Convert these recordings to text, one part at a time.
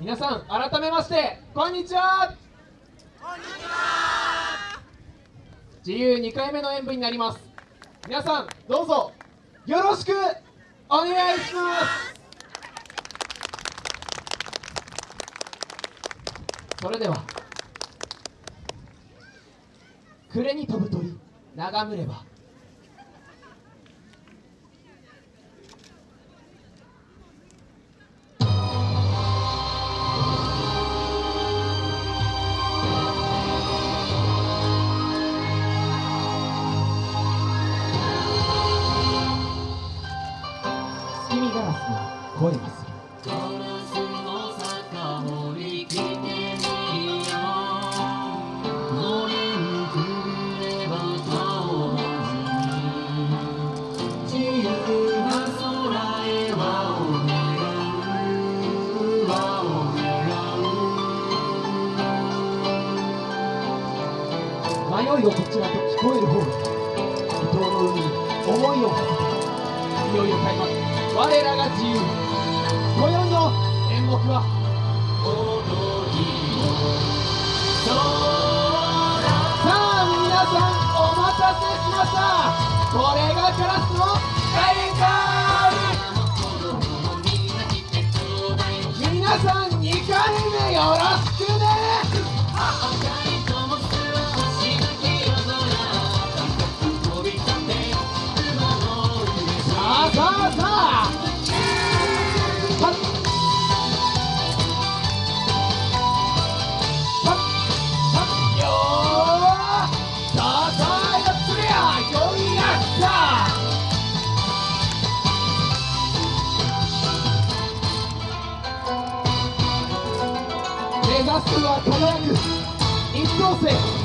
皆さん改めましてこんにちは。自由2回目の演舞になります。皆さんどうぞよろしくお願いします。それでは暮れに飛ぶ鳥眺めればへ輪を願う輪を願う迷いをこちらと聞こえる方へ伊東の海に思いを馳せていよいよ開幕。我らが自由今宵の演目は踊りをさあ皆さんお待たせしました。これがカラスの大会皆さん2回目よろしくねさあさあさあラストは輝く一等星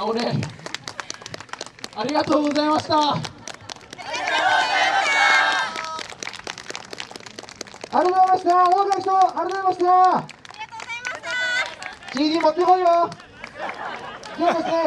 なおねありがとうございました。ありがとうございました。多くの人ありがとうございました。CD 持ってこいよ。今日ですね